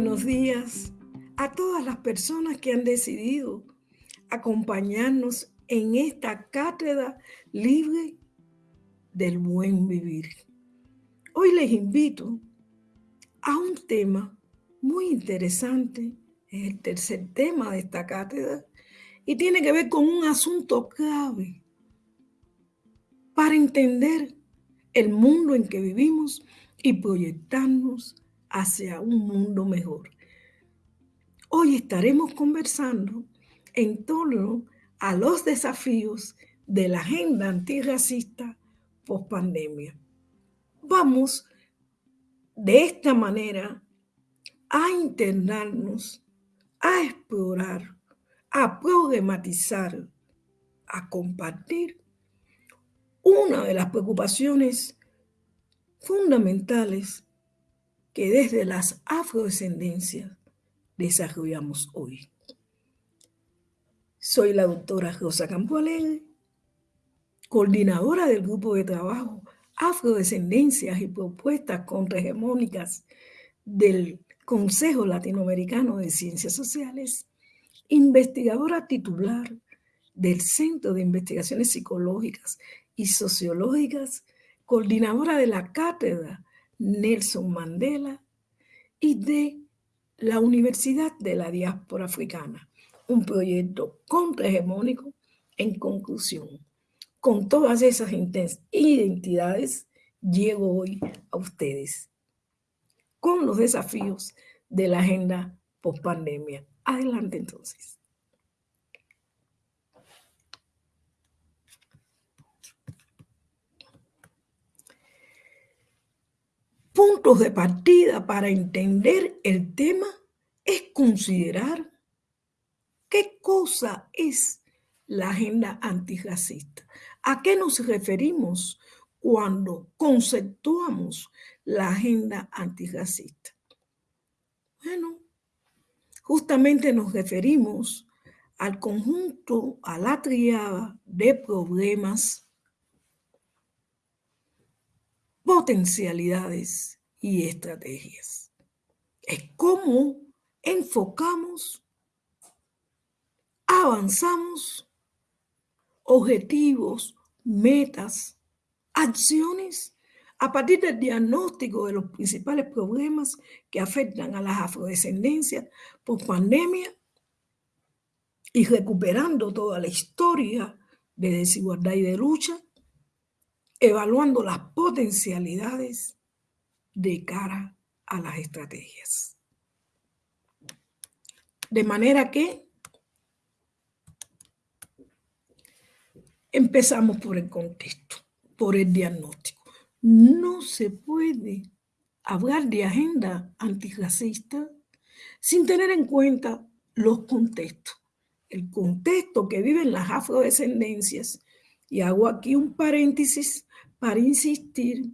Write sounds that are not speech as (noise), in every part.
buenos días a todas las personas que han decidido acompañarnos en esta cátedra libre del buen vivir. Hoy les invito a un tema muy interesante, es el tercer tema de esta cátedra, y tiene que ver con un asunto clave para entender el mundo en que vivimos y proyectarnos hacia un mundo mejor. Hoy estaremos conversando en torno a los desafíos de la agenda antirracista post pandemia. Vamos de esta manera a internarnos, a explorar, a problematizar, a compartir una de las preocupaciones fundamentales que desde las afrodescendencias desarrollamos hoy. Soy la doctora Rosa Campo coordinadora del grupo de trabajo Afrodescendencias y Propuestas Contrahegemónicas del Consejo Latinoamericano de Ciencias Sociales, investigadora titular del Centro de Investigaciones Psicológicas y Sociológicas, coordinadora de la cátedra Nelson Mandela y de la Universidad de la Diáspora Africana, un proyecto contrahegemónico en conclusión. Con todas esas identidades llego hoy a ustedes con los desafíos de la agenda post-pandemia. Adelante entonces. Puntos de partida para entender el tema es considerar qué cosa es la agenda antirracista. ¿A qué nos referimos cuando conceptuamos la agenda antirracista? Bueno, justamente nos referimos al conjunto, a la triada de problemas potencialidades y estrategias. Es cómo enfocamos, avanzamos, objetivos, metas, acciones a partir del diagnóstico de los principales problemas que afectan a las afrodescendencias por pandemia y recuperando toda la historia de desigualdad y de lucha evaluando las potencialidades de cara a las estrategias. De manera que empezamos por el contexto, por el diagnóstico. No se puede hablar de agenda antirracista sin tener en cuenta los contextos. El contexto que viven las afrodescendencias, y hago aquí un paréntesis para insistir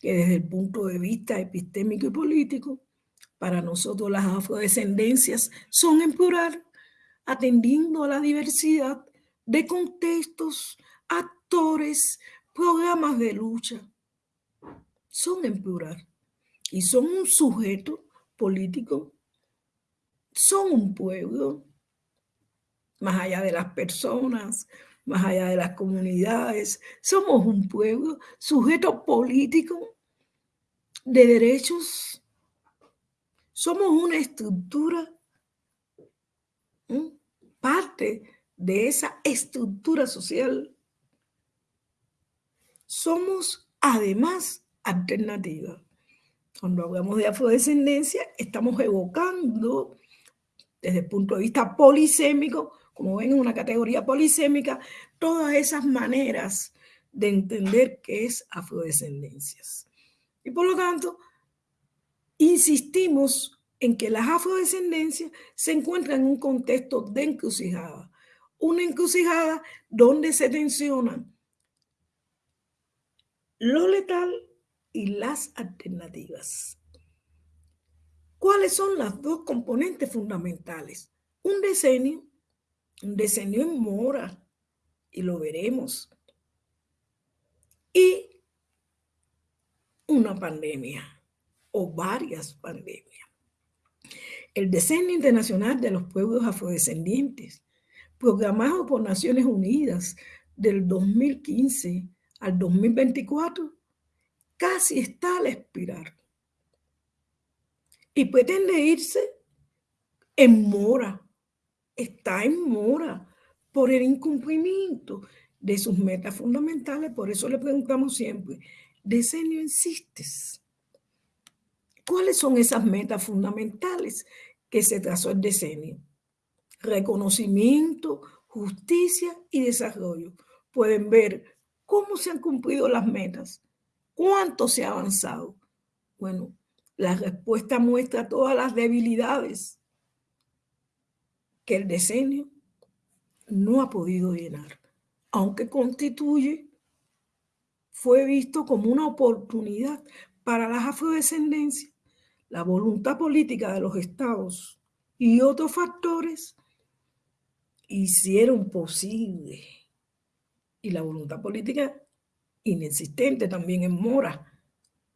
que desde el punto de vista epistémico y político, para nosotros las afrodescendencias son en plural, atendiendo a la diversidad de contextos, actores, programas de lucha. Son en plural y son un sujeto político, son un pueblo, más allá de las personas, más allá de las comunidades. Somos un pueblo sujeto político de derechos. Somos una estructura, parte de esa estructura social. Somos además alternativa. Cuando hablamos de afrodescendencia, estamos evocando desde el punto de vista polisémico como ven, una categoría polisémica, todas esas maneras de entender qué es afrodescendencias. Y por lo tanto, insistimos en que las afrodescendencias se encuentran en un contexto de encrucijada, una encrucijada donde se tensionan lo letal y las alternativas. ¿Cuáles son las dos componentes fundamentales? Un decenio decenio en mora, y lo veremos. Y una pandemia o varias pandemias. el Decenio Internacional de los Pueblos Afrodescendientes, programado por Naciones Unidas del 2015 al 2024, casi está al expirar y pretende irse en mora, está en mora por el incumplimiento de sus metas fundamentales. Por eso le preguntamos siempre, ¿decenio insistes? ¿Cuáles son esas metas fundamentales que se trazó el decenio? Reconocimiento, justicia y desarrollo. Pueden ver cómo se han cumplido las metas, cuánto se ha avanzado. Bueno, la respuesta muestra todas las debilidades que el decenio no ha podido llenar, aunque constituye, fue visto como una oportunidad para las afrodescendencias la voluntad política de los estados y otros factores hicieron posible, y la voluntad política inexistente también en mora,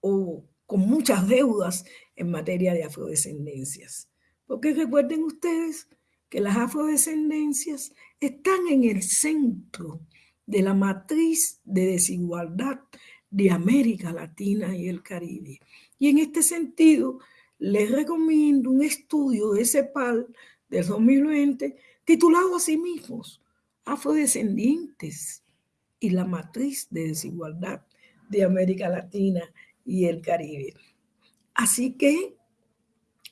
o con muchas deudas en materia de afrodescendencias. Porque recuerden ustedes que las afrodescendencias están en el centro de la matriz de desigualdad de América Latina y el Caribe. Y en este sentido, les recomiendo un estudio de CEPAL del 2020 titulado a sí mismos, Afrodescendientes y la matriz de desigualdad de América Latina y el Caribe. Así que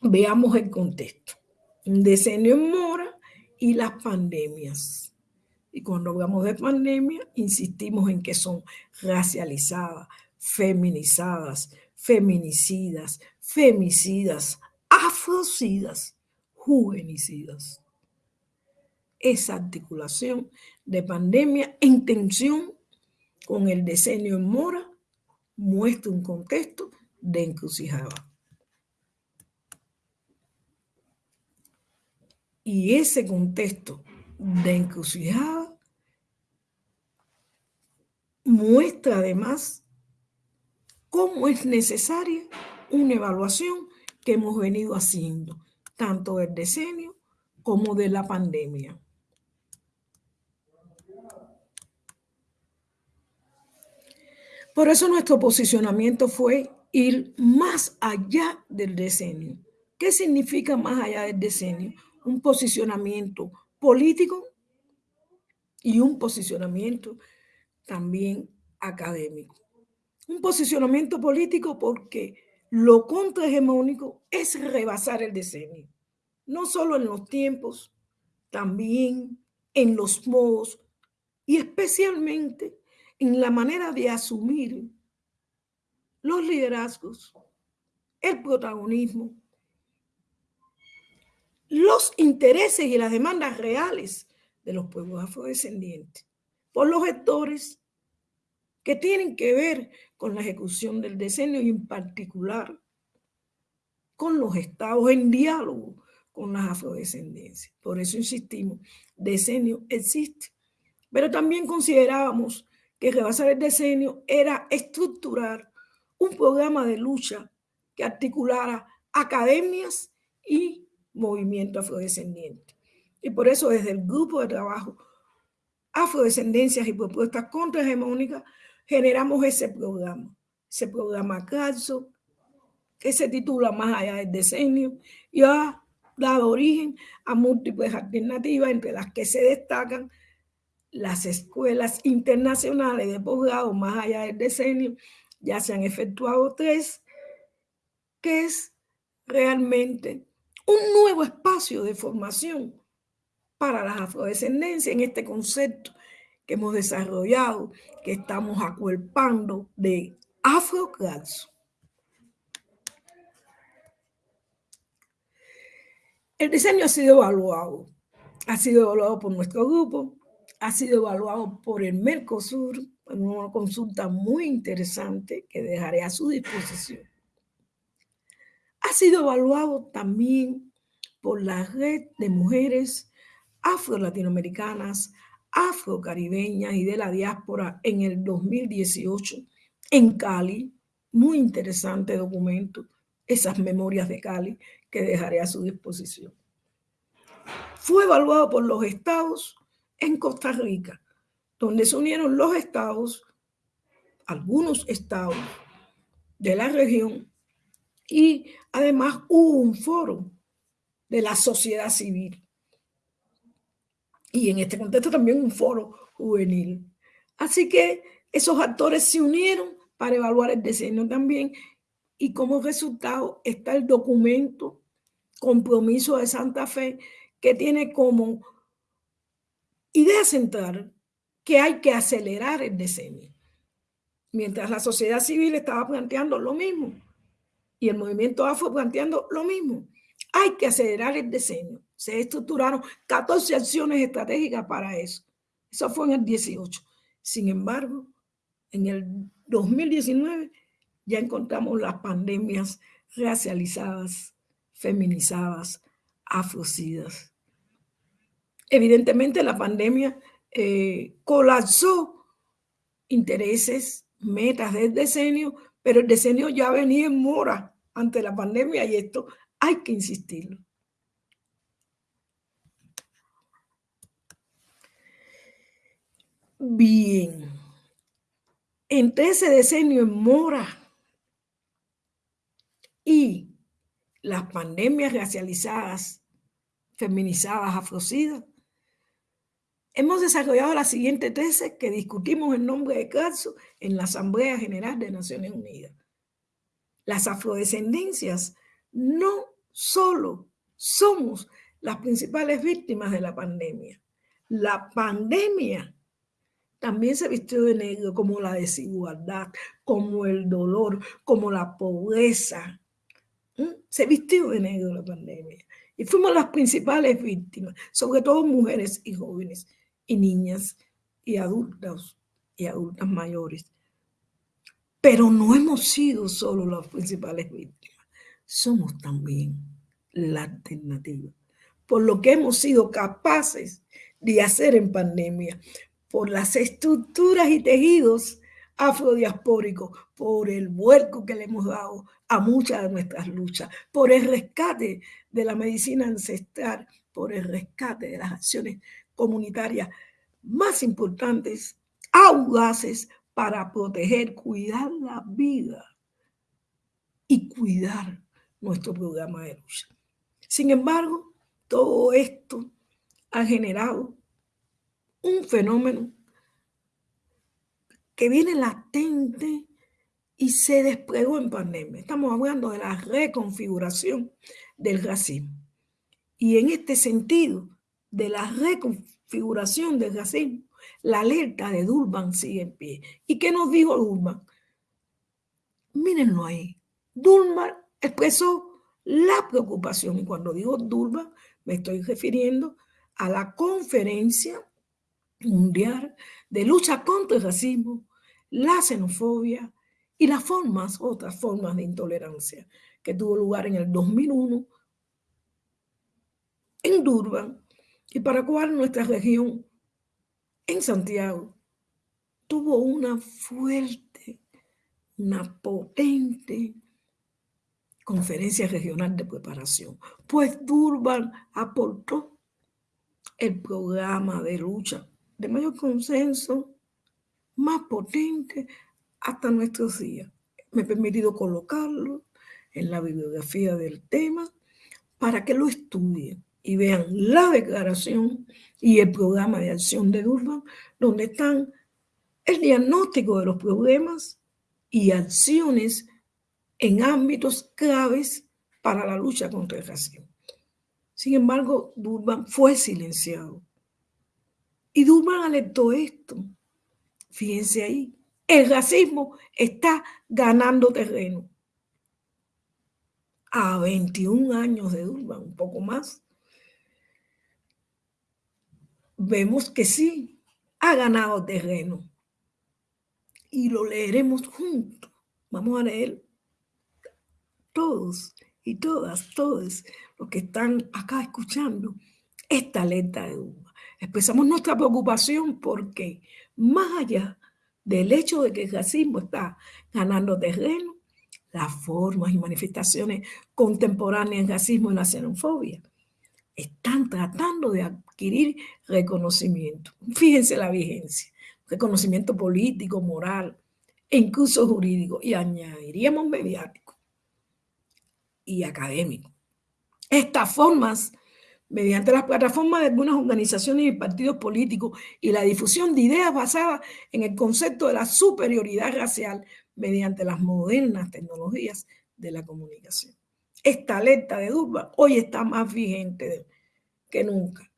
veamos el contexto. Un decenio en mora y las pandemias. Y cuando hablamos de pandemia, insistimos en que son racializadas, feminizadas, feminicidas, femicidas, afrocidas, juvenicidas. Esa articulación de pandemia en tensión con el decenio en mora muestra un contexto de encrucijada. Y ese contexto de encrucijada muestra además cómo es necesaria una evaluación que hemos venido haciendo, tanto del decenio como de la pandemia. Por eso nuestro posicionamiento fue ir más allá del decenio. ¿Qué significa más allá del decenio? Un posicionamiento político y un posicionamiento también académico. Un posicionamiento político porque lo contrahegemónico es rebasar el decenio, no solo en los tiempos, también en los modos y especialmente en la manera de asumir los liderazgos, el protagonismo los intereses y las demandas reales de los pueblos afrodescendientes por los gestores que tienen que ver con la ejecución del decenio y en particular con los estados en diálogo con las afrodescendencias. Por eso insistimos, decenio existe. Pero también considerábamos que rebasar el decenio era estructurar un programa de lucha que articulara academias y movimiento afrodescendiente. Y por eso desde el grupo de trabajo Afrodescendencias y Propuestas Contrahegemónicas generamos ese programa, ese programa CASO, que se titula Más allá del decenio y ha dado origen a múltiples alternativas, entre las que se destacan las escuelas internacionales de posgrado más allá del decenio, ya se han efectuado tres, que es realmente un nuevo espacio de formación para las afrodescendencias en este concepto que hemos desarrollado, que estamos acuerpando de afrocalzo. El diseño ha sido evaluado, ha sido evaluado por nuestro grupo, ha sido evaluado por el Mercosur, en una consulta muy interesante que dejaré a su disposición ha sido evaluado también por la red de mujeres afro-latinoamericanas, afro-caribeñas y de la diáspora en el 2018 en Cali. Muy interesante documento esas memorias de Cali que dejaré a su disposición. Fue evaluado por los estados en Costa Rica, donde se unieron los estados, algunos estados de la región, y además hubo un foro de la sociedad civil. Y en este contexto también un foro juvenil. Así que esos actores se unieron para evaluar el diseño también y como resultado está el documento Compromiso de Santa Fe que tiene como idea central que hay que acelerar el diseño. Mientras la sociedad civil estaba planteando lo mismo y el movimiento afro planteando lo mismo. Hay que acelerar el diseño. Se estructuraron 14 acciones estratégicas para eso. Eso fue en el 18. Sin embargo, en el 2019 ya encontramos las pandemias racializadas, feminizadas, afrocidas. Evidentemente la pandemia eh, colapsó intereses, metas del decenio, pero el decenio ya venía en mora ante la pandemia y esto hay que insistirlo. Bien, entre ese decenio en mora y las pandemias racializadas, feminizadas, afrocidas, hemos desarrollado la siguiente tesis que discutimos en nombre de caso en la Asamblea General de Naciones Unidas. Las afrodescendencias no solo somos las principales víctimas de la pandemia. La pandemia también se vistió de negro como la desigualdad, como el dolor, como la pobreza. Se vistió de negro la pandemia. Y fuimos las principales víctimas, sobre todo mujeres y jóvenes y niñas y adultos y adultas mayores. Pero no hemos sido solo las principales víctimas, somos también la alternativa. Por lo que hemos sido capaces de hacer en pandemia, por las estructuras y tejidos afrodiaspóricos, por el vuelco que le hemos dado a muchas de nuestras luchas, por el rescate de la medicina ancestral, por el rescate de las acciones comunitarias más importantes, audaces, para proteger, cuidar la vida y cuidar nuestro programa de lucha. Sin embargo, todo esto ha generado un fenómeno que viene latente y se desplegó en pandemia. Estamos hablando de la reconfiguración del racismo. Y en este sentido, de la reconfiguración del racismo, la alerta de Durban sigue en pie. ¿Y qué nos dijo Durban? Mírenlo ahí. Durban expresó la preocupación. Y cuando digo Durban, me estoy refiriendo a la conferencia mundial de lucha contra el racismo, la xenofobia y las formas, otras formas de intolerancia que tuvo lugar en el 2001 en Durban y para cual nuestra región en Santiago tuvo una fuerte, una potente conferencia regional de preparación, pues Durban aportó el programa de lucha de mayor consenso, más potente hasta nuestros días. Me he permitido colocarlo en la bibliografía del tema para que lo estudien y vean la declaración y el programa de acción de Durban, donde están el diagnóstico de los problemas y acciones en ámbitos claves para la lucha contra el racismo. Sin embargo, Durban fue silenciado y Durban alertó esto. Fíjense ahí, el racismo está ganando terreno. A 21 años de Durban, un poco más, vemos que sí, ha ganado terreno. Y lo leeremos juntos. Vamos a leer todos y todas, todos los que están acá escuchando esta letra de Durban expresamos nuestra preocupación porque más allá del hecho de que el racismo está ganando terreno, las formas y manifestaciones contemporáneas del racismo y la xenofobia están tratando de adquirir reconocimiento. (laughs) Fíjense la vigencia, reconocimiento político, moral e incluso jurídico, y añadiríamos mediático y académico. Estas formas, mediante las plataformas de algunas organizaciones y partidos políticos y la difusión de ideas basadas en el concepto de la superioridad racial mediante las modernas tecnologías de la comunicación. Esta alerta de Durban hoy está más vigente que nunca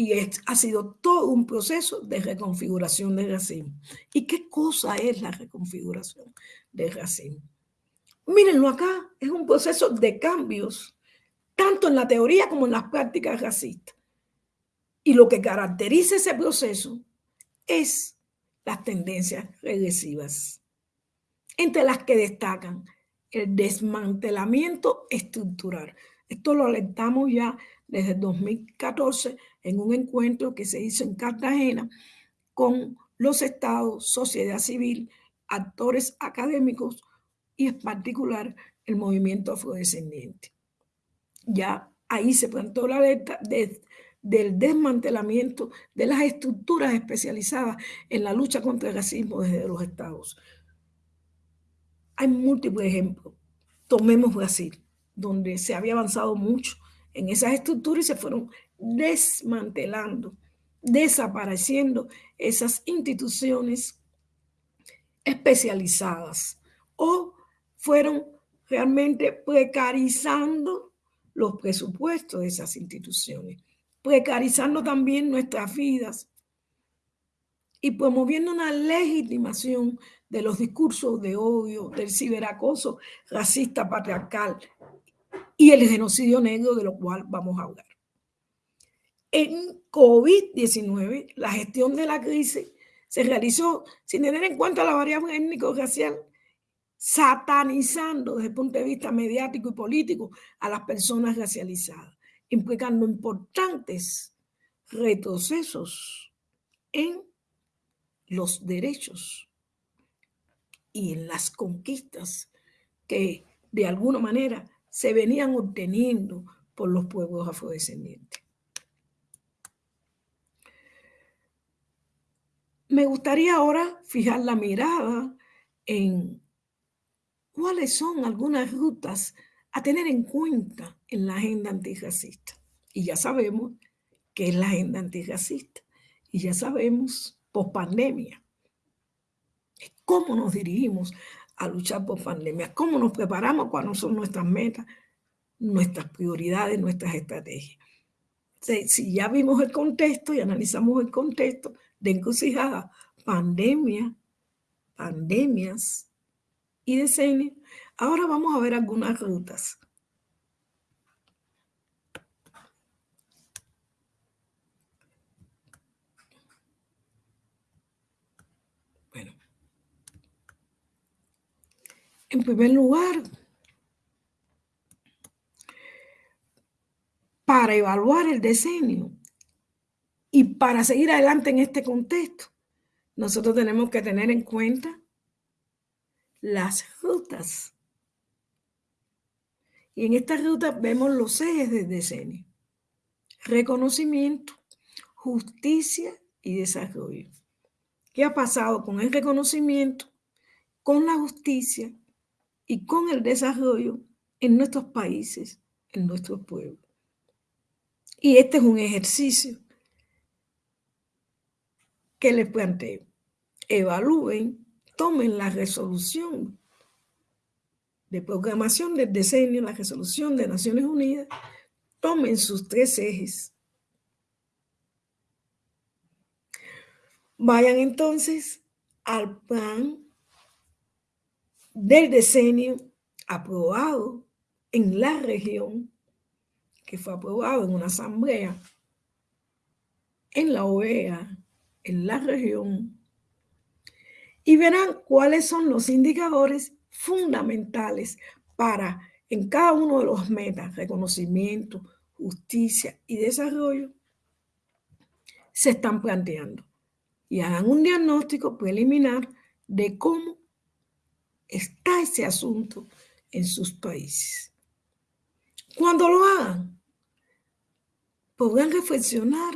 y ha sido todo un proceso de reconfiguración del racismo. ¿Y qué cosa es la reconfiguración del racismo? Mírenlo acá, es un proceso de cambios, tanto en la teoría como en las prácticas racistas. Y lo que caracteriza ese proceso es las tendencias regresivas, entre las que destacan el desmantelamiento estructural. Esto lo alertamos ya desde 2014 en un encuentro que se hizo en Cartagena con los estados, sociedad civil, actores académicos y en particular el movimiento afrodescendiente. Ya ahí se plantó la alerta del desmantelamiento de las estructuras especializadas en la lucha contra el racismo desde los estados. Hay múltiples ejemplos. Tomemos Brasil, donde se había avanzado mucho en esas estructuras y se fueron desmantelando, desapareciendo esas instituciones especializadas o fueron realmente precarizando los presupuestos de esas instituciones, precarizando también nuestras vidas y promoviendo una legitimación de los discursos de odio, del ciberacoso racista patriarcal y el genocidio negro de lo cual vamos a hablar. En COVID-19, la gestión de la crisis se realizó sin tener en cuenta la variable étnico-racial, satanizando desde el punto de vista mediático y político a las personas racializadas, implicando importantes retrocesos en los derechos y en las conquistas que de alguna manera se venían obteniendo por los pueblos afrodescendientes. Me gustaría ahora fijar la mirada en cuáles son algunas rutas a tener en cuenta en la agenda antirracista. Y ya sabemos qué es la agenda antirracista. Y ya sabemos, post pandemia, cómo nos dirigimos a luchar por pandemia, cómo nos preparamos, cuáles son nuestras metas, nuestras prioridades, nuestras estrategias. Si, ya vimos el contexto y analizamos el contexto de encrucijada, pandemia, pandemias y decenios, ahora vamos a ver algunas rutas. En primer lugar, para evaluar el diseño y para seguir adelante en este contexto, nosotros tenemos que tener en cuenta las rutas. Y en estas rutas vemos los ejes del diseño. Reconocimiento, justicia y desarrollo. ¿Qué ha pasado con el reconocimiento, con la justicia y con el desarrollo en nuestros países, en nuestros pueblos. Y este es un ejercicio que les planteo. Evalúen, tomen la resolución de programación del diseño, la resolución de Naciones Unidas, tomen sus tres ejes. Vayan entonces al plan del decenio aprobado en la región, que fue aprobado en una asamblea en la OEA, en la región, y verán cuáles son los indicadores fundamentales para en cada uno de los metas, reconocimiento, justicia y desarrollo, se están planteando. Y hagan un diagnóstico preliminar de cómo está ese asunto en sus países. Cuando lo hagan, podrán reflexionar,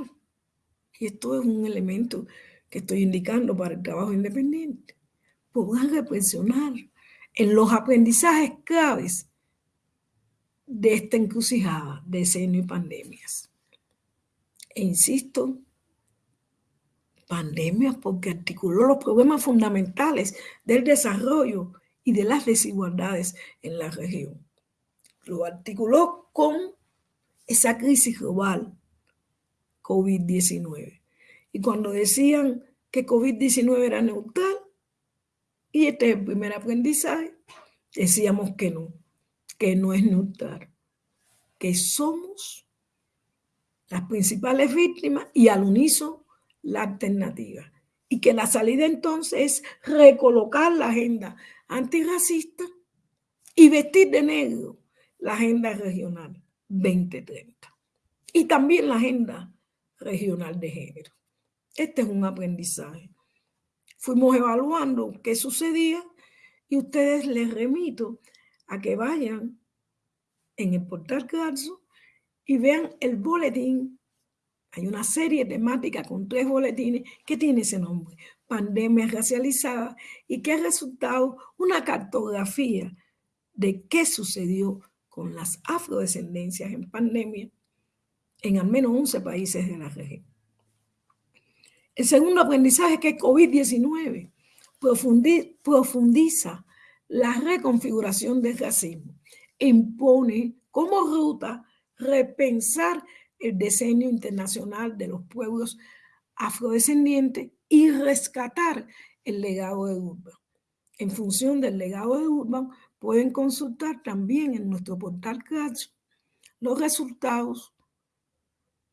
y esto es un elemento que estoy indicando para el trabajo independiente, podrán reflexionar en los aprendizajes claves de esta encrucijada de y pandemias. E insisto, pandemias porque articuló los problemas fundamentales del desarrollo y de las desigualdades en la región. Lo articuló con esa crisis global COVID-19. Y cuando decían que COVID-19 era neutral, y este es el primer aprendizaje, decíamos que no, que no es neutral, que somos las principales víctimas y al unísono la alternativa. Y que la salida entonces es recolocar la agenda antirracista y vestir de negro la agenda regional 2030 y también la agenda regional de género. Este es un aprendizaje. Fuimos evaluando qué sucedía y ustedes les remito a que vayan en el portal Carso y vean el boletín. Hay una serie temática con tres boletines que tiene ese nombre, Pandemia Racializada, y que ha resultado una cartografía de qué sucedió con las afrodescendencias en pandemia en al menos 11 países de la región. El segundo aprendizaje que COVID-19 profundiza la reconfiguración del racismo, impone como ruta repensar el diseño internacional de los pueblos afrodescendientes y rescatar el legado de Urban. En función del legado de Urban, pueden consultar también en nuestro portal Crash los resultados,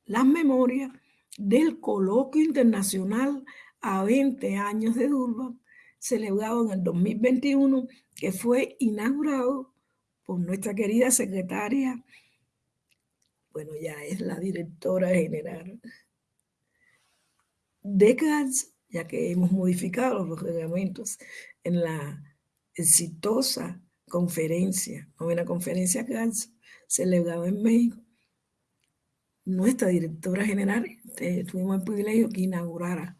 las memorias del coloquio internacional a 20 años de Durban, celebrado en el 2021, que fue inaugurado por nuestra querida secretaria, bueno, ya es la directora general. De CANS, ya que hemos modificado los reglamentos en la exitosa conferencia, novena conferencia CANS, celebrada en México, nuestra directora general, este, tuvimos el privilegio que inaugurara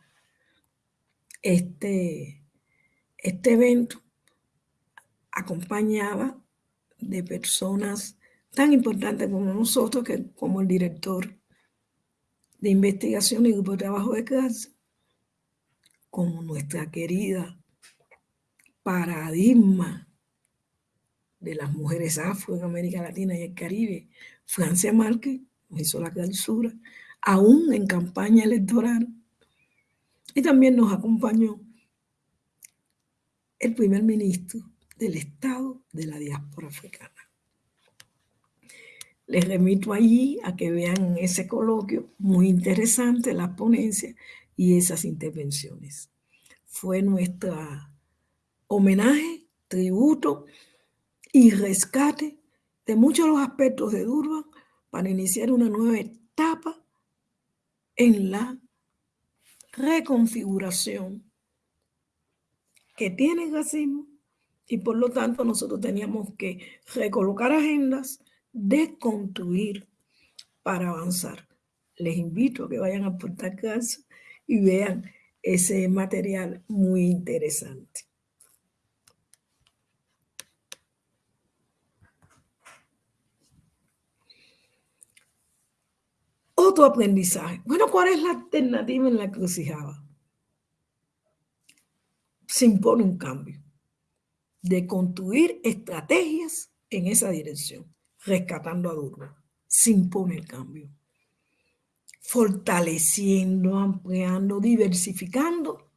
este, este evento. Acompañada de personas tan importantes como nosotros, que, como el director de investigación y grupo de trabajo de casa, como nuestra querida paradigma de las mujeres afro en América Latina y el Caribe, Francia Márquez, hizo la clausura, aún en campaña electoral. Y también nos acompañó el primer ministro del Estado de la diáspora africana. Les remito allí a que vean ese coloquio, muy interesante, las ponencias y esas intervenciones. Fue nuestra homenaje, tributo y rescate de muchos de los aspectos de Durban para iniciar una nueva etapa en la reconfiguración que tiene el racismo y por lo tanto nosotros teníamos que recolocar agendas, desconstruir para avanzar. Les invito a que vayan a Portal Casa y vean ese material muy interesante. Otro aprendizaje. Bueno, ¿cuál es la alternativa en la crucijada? Se impone un cambio de construir estrategias en esa dirección, rescatando a Durban. Se impone el cambio. Fortaleciendo, ampliando, diversificando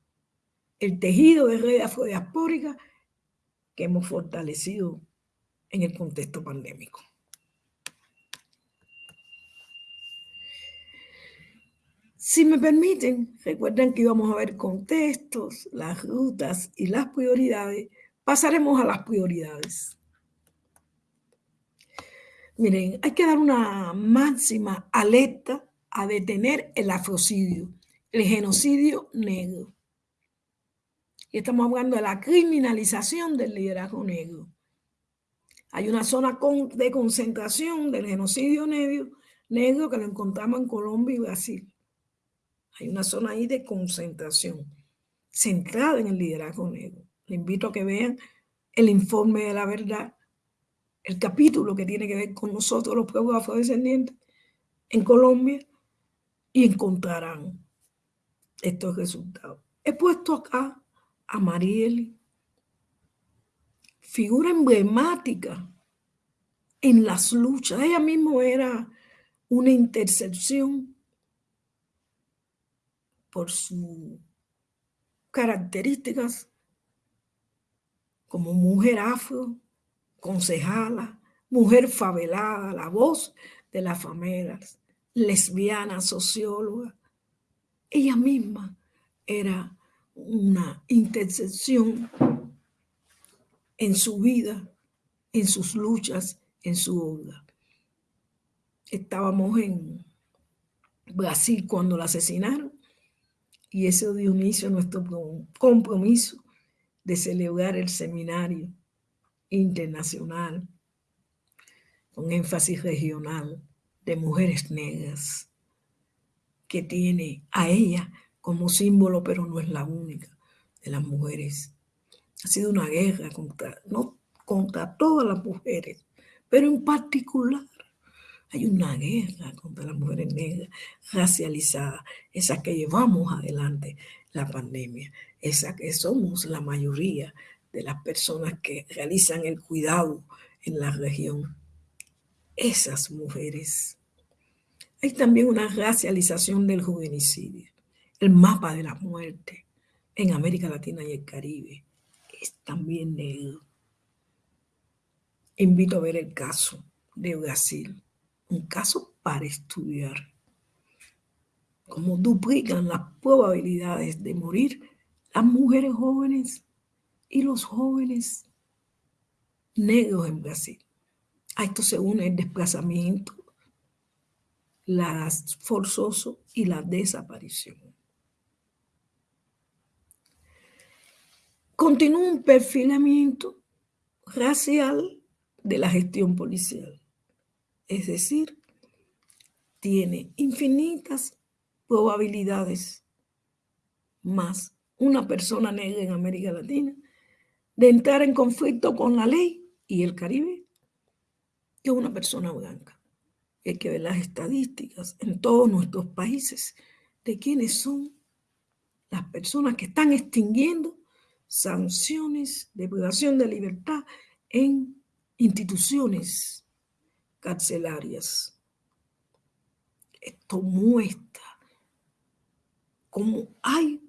el tejido de red afrodiaspórica que hemos fortalecido en el contexto pandémico. Si me permiten, recuerden que íbamos a ver contextos, las rutas y las prioridades. Pasaremos a las prioridades. Miren, hay que dar una máxima alerta a detener el afrocidio, el genocidio negro. Y estamos hablando de la criminalización del liderazgo negro. Hay una zona de concentración del genocidio negro, negro que lo encontramos en Colombia y Brasil. Hay una zona ahí de concentración centrada en el liderazgo negro. Le invito a que vean el informe de la verdad, el capítulo que tiene que ver con nosotros, los pueblos afrodescendientes, en Colombia, y encontrarán estos resultados. He puesto acá a Mariel, figura emblemática en las luchas. Ella misma era una intercepción por sus características como mujer afro, concejala, mujer favelada, la voz de las favelas, lesbiana, socióloga. Ella misma era una intercepción en su vida, en sus luchas, en su obra. Estábamos en Brasil cuando la asesinaron y eso dio inicio a nuestro compromiso de celebrar el seminario internacional con énfasis regional de mujeres negras que tiene a ella como símbolo, pero no es la única de las mujeres. Ha sido una guerra contra, no contra todas las mujeres, pero en particular hay una guerra contra las mujeres negras racializadas, esas que llevamos adelante la pandemia, esa que somos la mayoría de las personas que realizan el cuidado en la región. Esas mujeres. Hay también una racialización del juvenicidio, el mapa de la muerte en América Latina y el Caribe es también negro. Invito a ver el caso de Brasil un caso para estudiar. Cómo duplican las probabilidades de morir las mujeres jóvenes y los jóvenes negros en Brasil. A esto se une el desplazamiento, las forzoso y la desaparición. Continúa un perfilamiento racial de la gestión policial. Es decir, tiene infinitas probabilidades más una persona negra en América Latina de entrar en conflicto con la ley y el Caribe que una persona blanca. Hay que ver las estadísticas en todos nuestros países de quiénes son las personas que están extinguiendo sanciones de privación de libertad en instituciones carcelarias. Esto muestra cómo hay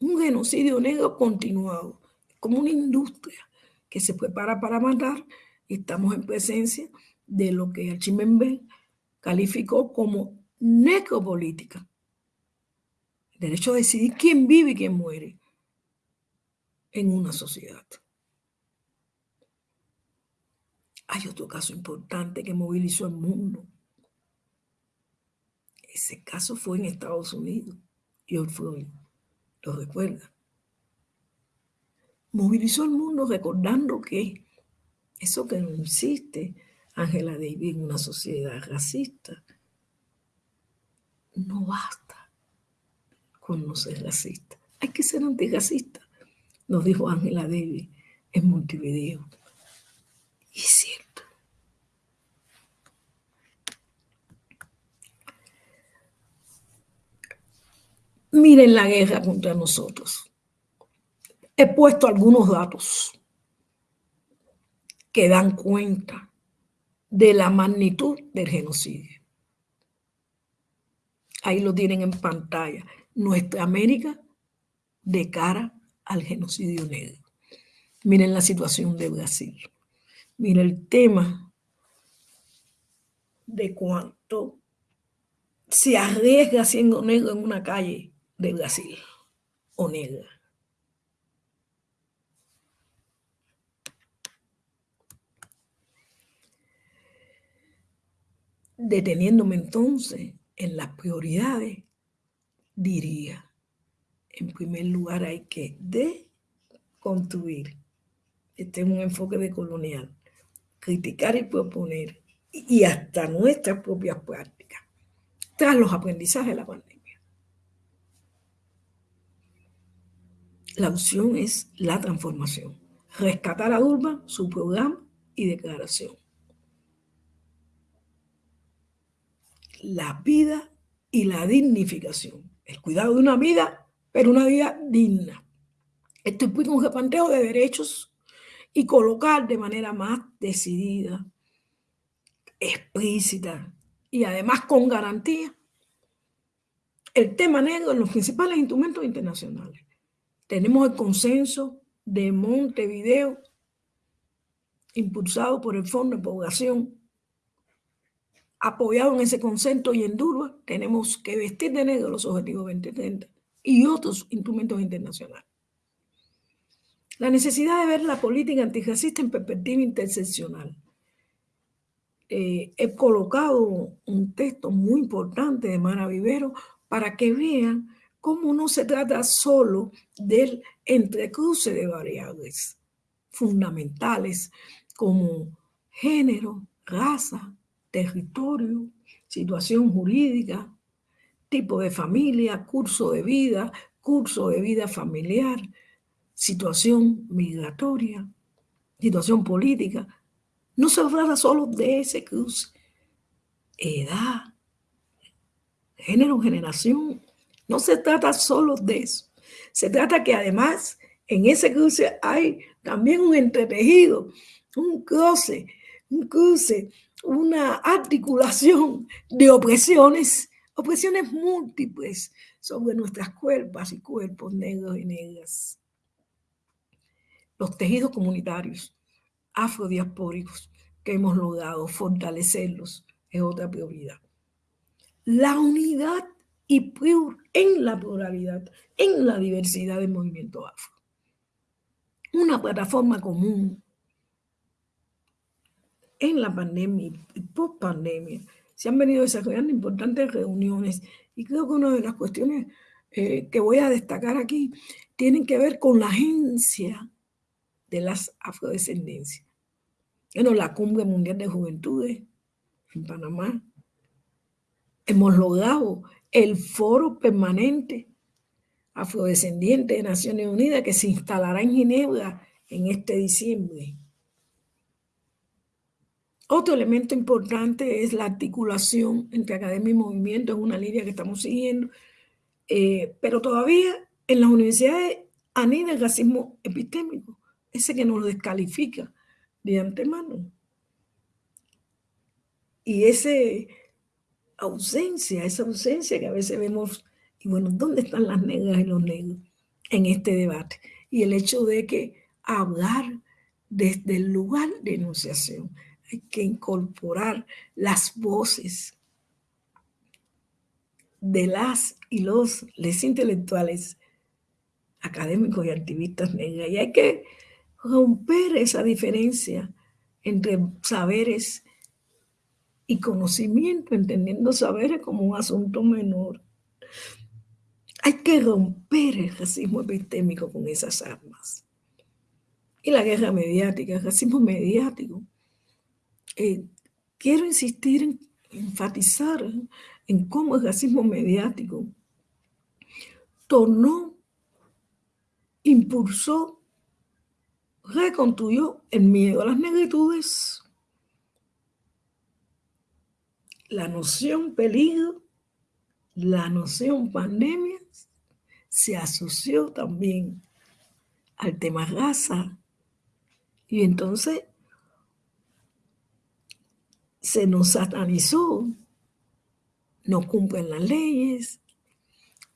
un genocidio negro continuado, como una industria que se prepara para matar. Estamos en presencia de lo que Archimembe calificó como necropolítica. El derecho a decidir quién vive y quién muere en una sociedad. Hay otro caso importante que movilizó el mundo. Ese caso fue en Estados Unidos. Hoy fue, lo recuerda. Movilizó el mundo recordando que eso que no existe, Ángela Davis, en una sociedad racista, no basta con no ser racista. Hay que ser antirracista, nos dijo Ángela Davis en Montevideo. Y es cierto. Miren la guerra contra nosotros. He puesto algunos datos que dan cuenta de la magnitud del genocidio. Ahí lo tienen en pantalla. Nuestra América de cara al genocidio negro. Miren la situación de Brasil. Mira el tema de cuánto se arriesga siendo negro en una calle de Brasil o negra. Deteniéndome entonces en las prioridades, diría, en primer lugar hay que deconstruir. Este es un enfoque de colonial criticar y proponer, y hasta nuestras propias prácticas, tras los aprendizajes de la pandemia. La opción es la transformación, rescatar a Urban, su programa y declaración. La vida y la dignificación, el cuidado de una vida, pero una vida digna. Esto implica un repanteo de derechos y colocar de manera más decidida, explícita y además con garantía el tema negro en los principales instrumentos internacionales. Tenemos el consenso de Montevideo, impulsado por el Fondo de Población, apoyado en ese consenso y en Durban, tenemos que vestir de negro los objetivos 2030 y otros instrumentos internacionales. La necesidad de ver la política antirracista en perspectiva interseccional. Eh, he colocado un texto muy importante de Mara Vivero para que vean cómo no se trata solo del entrecruce de variables fundamentales como género, raza, territorio, situación jurídica, tipo de familia, curso de vida, curso de vida familiar, situación migratoria, situación política, no se trata solo de ese cruce. Edad, género, generación, no se trata solo de eso. Se trata que además en ese cruce hay también un entretejido, un cruce, un cruce, una articulación de opresiones, opresiones múltiples sobre nuestras cuerpos y cuerpos negros y negras los tejidos comunitarios afrodiaspóricos que hemos logrado fortalecerlos es otra prioridad. La unidad y en la pluralidad, en la diversidad del movimiento afro. Una plataforma común en la pandemia y post pandemia. Se han venido desarrollando importantes reuniones y creo que una de las cuestiones eh, que voy a destacar aquí tienen que ver con la agencia de las afrodescendencias. Bueno, la Cumbre Mundial de Juventudes en Panamá. Hemos logrado el foro permanente afrodescendiente de Naciones Unidas que se instalará en Ginebra en este diciembre. Otro elemento importante es la articulación entre academia y movimiento, es una línea que estamos siguiendo, eh, pero todavía en las universidades anida el racismo epistémico ese que nos descalifica de antemano. Y esa ausencia, esa ausencia que a veces vemos, y bueno, ¿dónde están las negras y los negros en este debate? Y el hecho de que hablar desde el lugar de enunciación, hay que incorporar las voces de las y los les intelectuales académicos y activistas negras. Y hay que romper esa diferencia entre saberes y conocimiento, entendiendo saberes como un asunto menor. Hay que romper el racismo epistémico con esas armas. Y la guerra mediática, el racismo mediático. Eh, quiero insistir en enfatizar en cómo el racismo mediático tornó, impulsó reconstruyó el miedo a las negritudes, la noción peligro, la noción pandemia, se asoció también al tema raza. Y entonces se nos satanizó, no cumplen las leyes,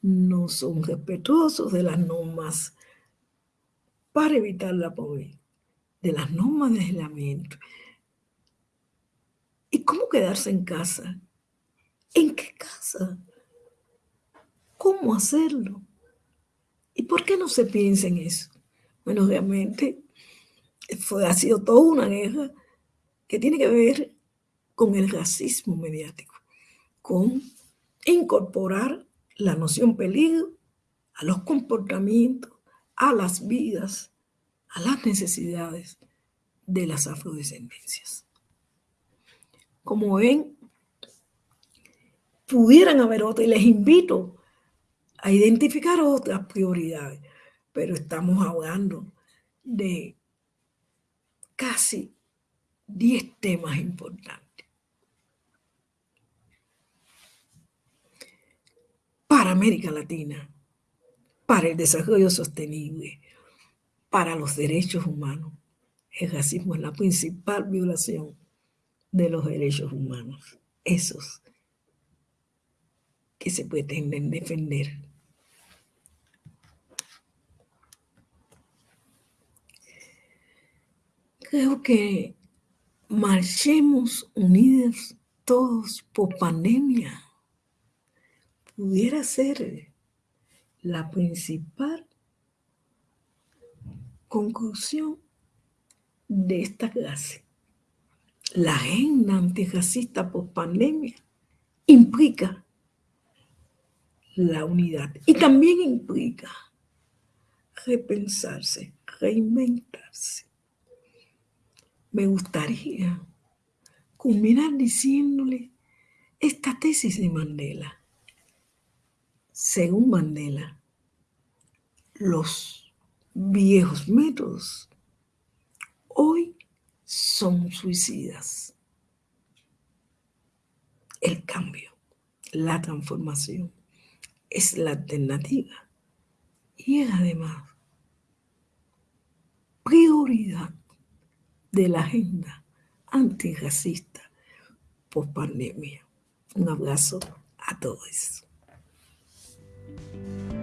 no son respetuosos de las normas para evitar la pobreza, de las normas de aislamiento. ¿Y cómo quedarse en casa? ¿En qué casa? ¿Cómo hacerlo? ¿Y por qué no se piensa en eso? Bueno, realmente fue, ha sido toda una guerra que tiene que ver con el racismo mediático, con incorporar la noción peligro a los comportamientos a las vidas, a las necesidades de las afrodescendencias. Como ven, pudieran haber otras y les invito a identificar otras prioridades, pero estamos hablando de casi 10 temas importantes. Para América Latina, para el desarrollo sostenible, para los derechos humanos. El racismo es la principal violación de los derechos humanos, esos que se pretenden defender. Creo que marchemos unidos todos por pandemia. Pudiera ser la principal conclusión de esta clase. La agenda antirracista por pandemia implica la unidad y también implica repensarse, reinventarse. Me gustaría culminar diciéndole esta tesis de Mandela. Según Mandela, los viejos métodos hoy son suicidas. El cambio, la transformación es la alternativa y es además prioridad de la agenda antirracista post pandemia. Un abrazo a todos. Thank you.